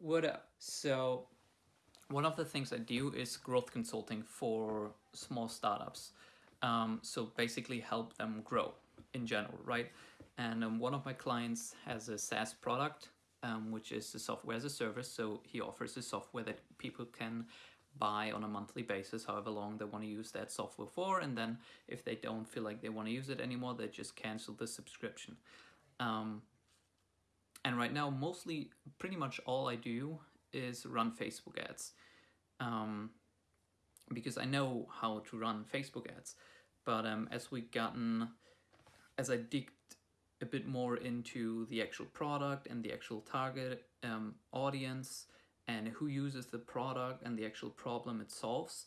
What up? So, one of the things I do is growth consulting for small startups. Um, so basically, help them grow in general, right? And um, one of my clients has a SaaS product, um, which is the software as a service. So he offers a software that people can buy on a monthly basis, however long they want to use that software for. And then if they don't feel like they want to use it anymore, they just cancel the subscription. And right now, mostly, pretty much all I do is run Facebook ads. Um, because I know how to run Facebook ads. But um, as we gotten, as I digged a bit more into the actual product and the actual target um, audience and who uses the product and the actual problem it solves,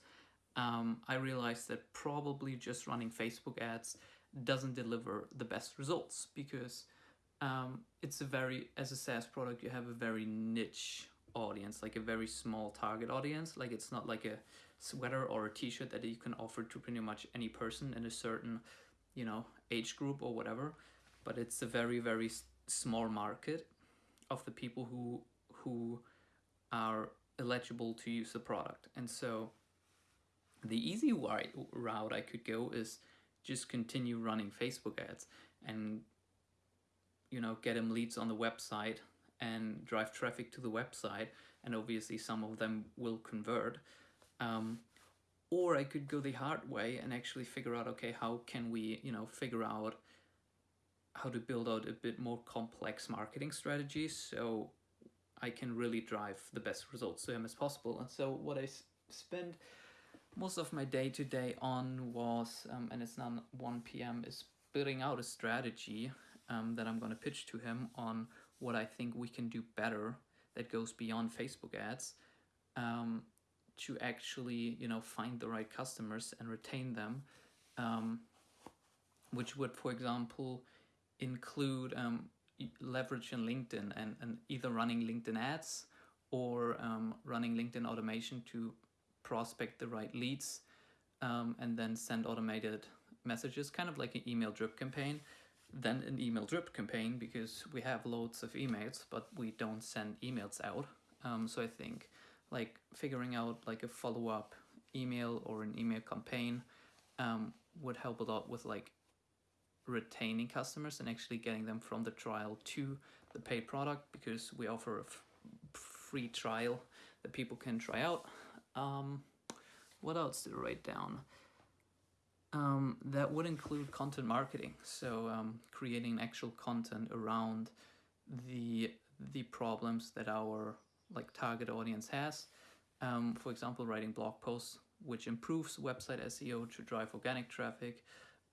um, I realized that probably just running Facebook ads doesn't deliver the best results because um, it's a very as a SaaS product you have a very niche audience like a very small target audience. Like it's not like a sweater or a t-shirt that you can offer to pretty much any person in a certain you know age group or whatever. But it's a very very small market of the people who who are eligible to use the product. And so the easy route I could go is just continue running Facebook ads and you know, get them leads on the website and drive traffic to the website. And obviously some of them will convert. Um, or I could go the hard way and actually figure out, okay, how can we, you know, figure out how to build out a bit more complex marketing strategies so I can really drive the best results to him as possible. And so what I spend most of my day to day on was, um, and it's now 1 p.m., is building out a strategy um, that I'm going to pitch to him on what I think we can do better that goes beyond Facebook ads um, to actually, you know, find the right customers and retain them, um, which would, for example, include um, leverage in LinkedIn and, and either running LinkedIn ads or um, running LinkedIn automation to prospect the right leads um, and then send automated messages, kind of like an email drip campaign then an email drip campaign because we have loads of emails but we don't send emails out. Um, so i think like figuring out like a follow-up email or an email campaign um, would help a lot with like retaining customers and actually getting them from the trial to the paid product because we offer a free trial that people can try out. Um, what else did I write down um, that would include content marketing, so um, creating actual content around the the problems that our like target audience has. Um, for example, writing blog posts, which improves website SEO to drive organic traffic,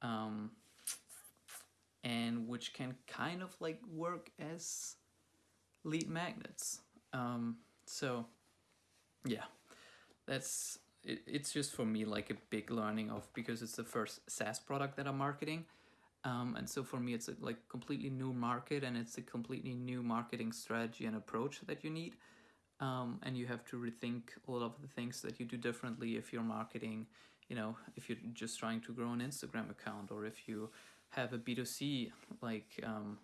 um, and which can kind of like work as lead magnets. Um, so, yeah, that's it, it's just for me like a big learning of because it's the first SaaS product that I'm marketing. Um, and so for me, it's a like completely new market and it's a completely new marketing strategy and approach that you need. Um, and you have to rethink a lot of the things that you do differently if you're marketing, you know, if you're just trying to grow an Instagram account or if you have a B2C like um,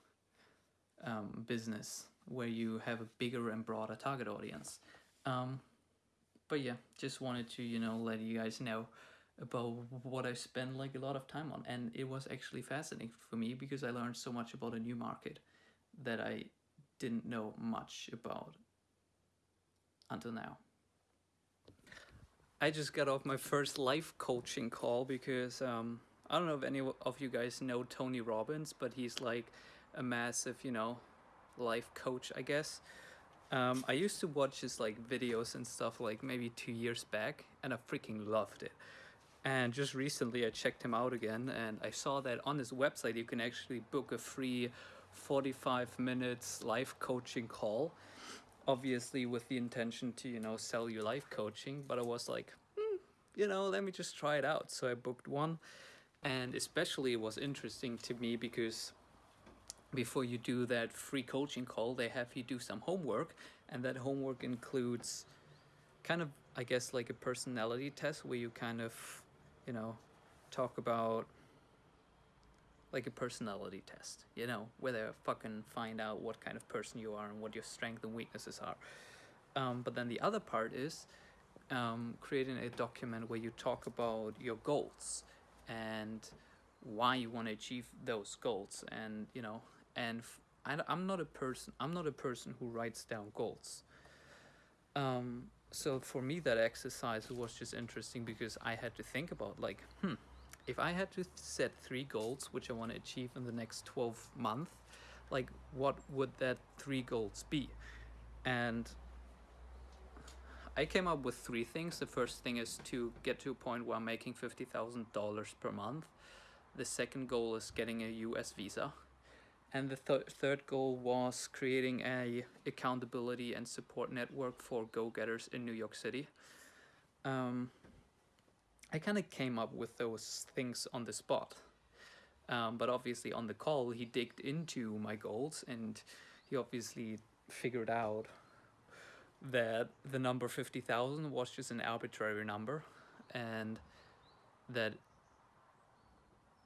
um, business where you have a bigger and broader target audience. But yeah, just wanted to, you know, let you guys know about what I spend like a lot of time on. And it was actually fascinating for me because I learned so much about a new market that I didn't know much about until now. I just got off my first life coaching call because um, I don't know if any of you guys know Tony Robbins, but he's like a massive, you know, life coach, I guess. Um, I used to watch his like videos and stuff like maybe two years back and I freaking loved it. And just recently I checked him out again and I saw that on his website you can actually book a free 45 minutes life coaching call. Obviously with the intention to, you know, sell you life coaching, but I was like, hmm, you know, let me just try it out. So I booked one and especially it was interesting to me because before you do that free coaching call, they have you do some homework, and that homework includes kind of, I guess, like a personality test where you kind of, you know, talk about like a personality test, you know, where they fucking find out what kind of person you are and what your strengths and weaknesses are. Um, but then the other part is um, creating a document where you talk about your goals and why you want to achieve those goals and you know and f- I, am not a person i'm not a person who writes down goals um, so for me that exercise was just interesting because i had to think about like hmm if i had to set three goals which i want to achieve in the next 12 months like what would that three goals be and I came up with three things. The first thing is to get to a point where I'm making $50,000 per month. The second goal is getting a US visa. And the th- third goal was creating a accountability and support network for go-getters in New York City. Um, I kind of came up with those things on the spot. Um, but obviously on the call, he digged into my goals and he obviously figured out that the number 50,000 was just an arbitrary number and that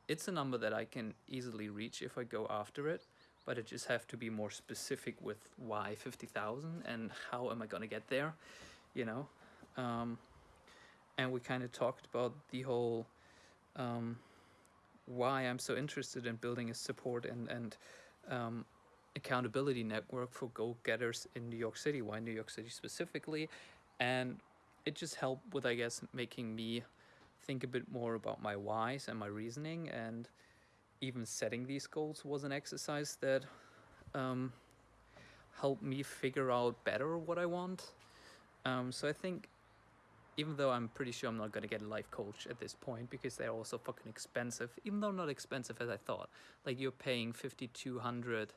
it's a number that I can easily reach if I go after it, but I just have to be more specific with why 50,000 and how am I going to get there, you know? Um, and we kind of talked about the whole um, why I'm so interested in building a support and, and um, accountability network for go-getters in New York City. Why New York City specifically? And it just helped with, I guess, making me think a bit more about my whys and my reasoning. And even setting these goals was an exercise that um, helped me figure out better what I want. Um, so I think even though I'm pretty sure I'm not going to get a life coach at this point because they're also fucking expensive, even though not expensive as I thought. Like you're paying 5200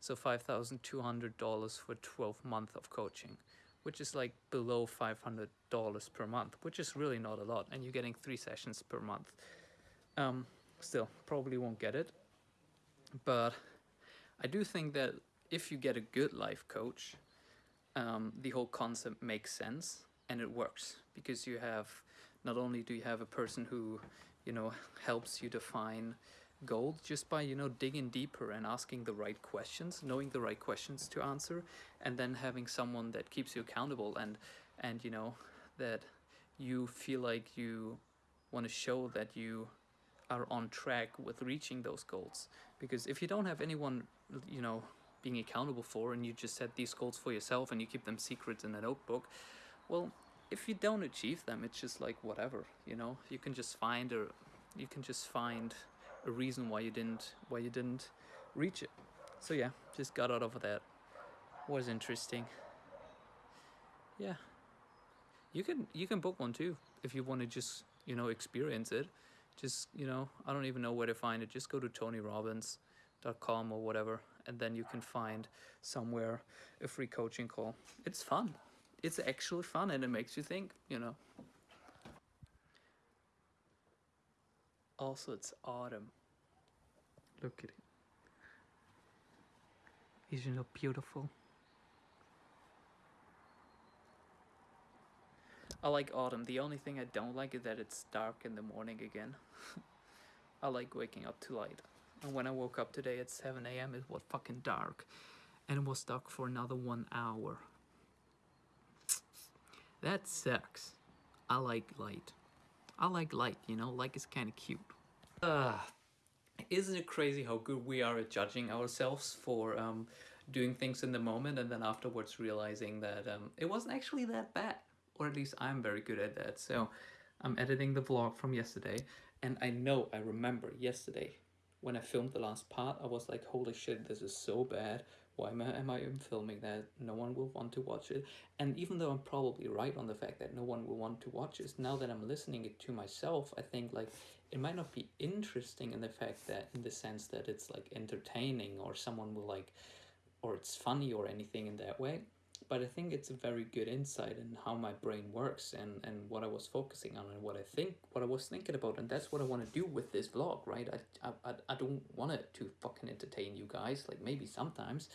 so $5,200 for 12 months of coaching, which is like below $500 per month, which is really not a lot. And you're getting three sessions per month. Um, still, probably won't get it. But I do think that if you get a good life coach, um, the whole concept makes sense and it works because you have not only do you have a person who you know helps you define gold just by you know digging deeper and asking the right questions knowing the right questions to answer and then having someone that keeps you accountable and and you know that you feel like you want to show that you are on track with reaching those goals. Because if you don't have anyone you know being accountable for and you just set these goals for yourself and you keep them secret in a notebook well if you don't achieve them it's just like whatever you know? You can just find or you can just find a reason why you didn't why you didn't reach it. So yeah, just got out of that. Was interesting. Yeah. You can you can book one too if you want to just, you know, experience it. Just, you know, I don't even know where to find it. Just go to tonyrobbins.com or whatever and then you can find somewhere a free coaching call. It's fun. It's actually fun and it makes you think, you know. Also, it's autumn. Look at it. Isn't it beautiful? I like autumn. The only thing I don't like is that it's dark in the morning again. I like waking up to light. And when I woke up today at 7 a.m., it was fucking dark. And it was dark for another one hour. That sucks. I like light. I like light, you know, like it's kind of cute. Uh, isn't it crazy how good we are at judging ourselves for um, doing things in the moment and then afterwards realizing that um, it wasn't actually that bad? Or at least I'm very good at that. So I'm editing the vlog from yesterday and I know I remember yesterday when I filmed the last part, I was like, holy shit, this is so bad why am I, am I filming that? No one will want to watch it. And even though I'm probably right on the fact that no one will want to watch this, now that I'm listening it to myself, I think like it might not be interesting in the fact that in the sense that it's like entertaining or someone will like or it's funny or anything in that way but I think it's a very good insight in how my brain works and, and what I was focusing on and what I think, what I was thinking about. And that's what I want to do with this vlog, right? I, I, I don't want it to fucking entertain you guys, like maybe sometimes,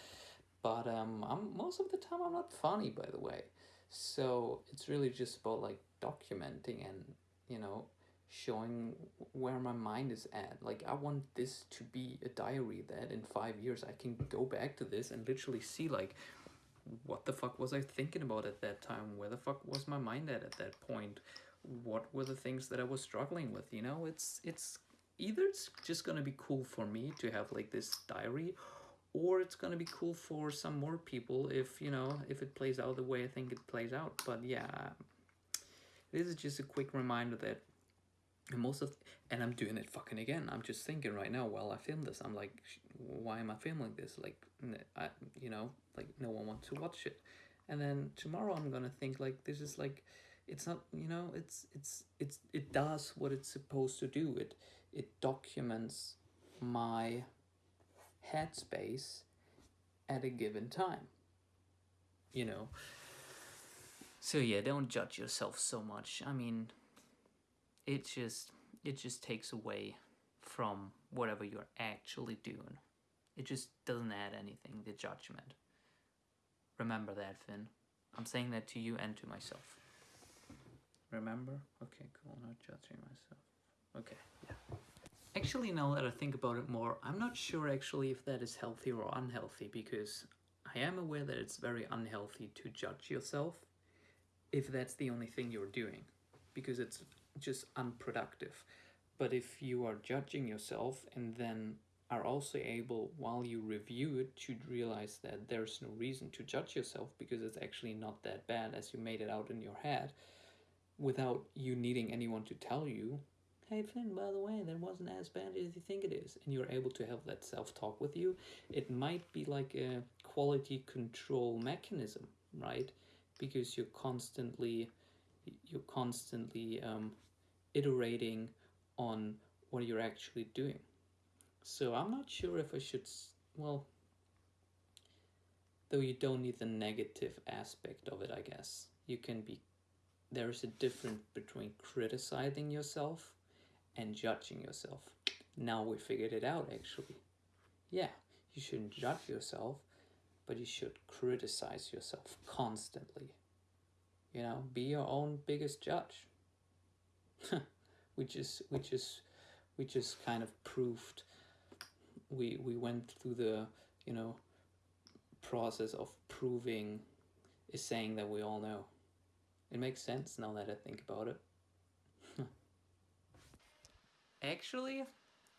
but um, I'm, most of the time I'm not funny, by the way. So it's really just about like documenting and, you know, showing where my mind is at. Like I want this to be a diary that in five years I can go back to this and literally see like, what the fuck was I thinking about at that time? Where the fuck was my mind at at that point? What were the things that I was struggling with? You know, it's it's either it's just gonna be cool for me to have like this diary, or it's gonna be cool for some more people if you know if it plays out the way I think it plays out. But yeah, this is just a quick reminder that and most of and i'm doing it fucking again. I'm just thinking right now while i film this i'm like why am i filming this? Like I, you know like no one wants to watch it. And then tomorrow i'm gonna think like this is like it's not you know it's it's it's it does what it's supposed to do. It it documents my headspace at a given time you know? So yeah don't judge yourself so much. I mean it just it just takes away from whatever you're actually doing. It just doesn't add anything, the judgment. Remember that, Finn. I'm saying that to you and to myself. Remember? Okay, cool. Not judging myself. Okay, yeah. Actually, now that I think about it more, I'm not sure actually if that is healthy or unhealthy because I am aware that it's very unhealthy to judge yourself if that's the only thing you're doing because it's just unproductive. But if you are judging yourself and then are also able, while you review it, to realize that there's no reason to judge yourself because it's actually not that bad as you made it out in your head, without you needing anyone to tell you, hey Finn, by the way, that wasn't as bad as you think it is, and you're able to have that self talk with you, it might be like a quality control mechanism, right? Because you're constantly you're constantly um, iterating on what you're actually doing. So I'm not sure if I should, well, though you don't need the negative aspect of it, I guess. You can be, there's a difference between criticizing yourself and judging yourself. Now we figured it out actually. Yeah, you shouldn't judge yourself, but you should criticize yourself constantly. You know, be your own biggest judge. which is which is which is kind of proved we we went through the you know process of proving is saying that we all know. It makes sense now that I think about it. Actually,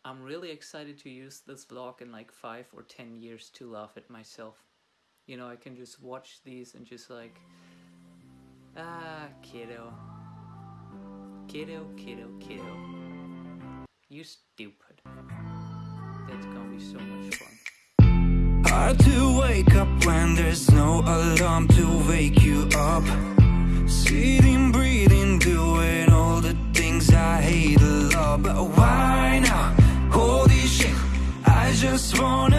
I'm really excited to use this vlog in like 5 or 10 years to laugh at myself. You know, I can just watch these and just like Ah, kiddo. Kiddo, kiddo, kiddo. You stupid. That's gonna be so much fun. Hard to wake up when there's no alarm to wake you up. Sitting, breathing, doing all the things I hate a lot. But why now? Holy shit, I just want